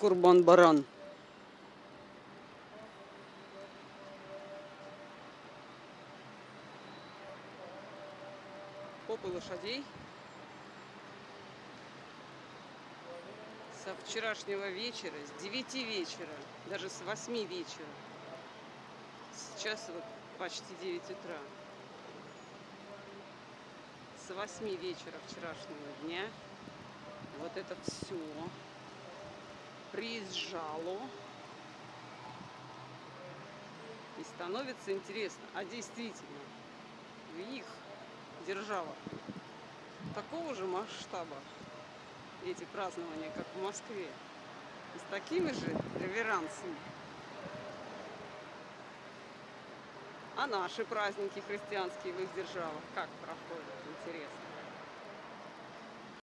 Курбан-баран. Попы лошадей. Со вчерашнего вечера, с 9 вечера, даже с 8 вечера. Сейчас вот почти 9 утра. С 8 вечера вчерашнего дня вот это все приезжало. И становится интересно, а действительно, в их державах такого же масштаба эти празднования, как в Москве, с такими же реверансами. А наши праздники христианские в их державах как проходят, интересно.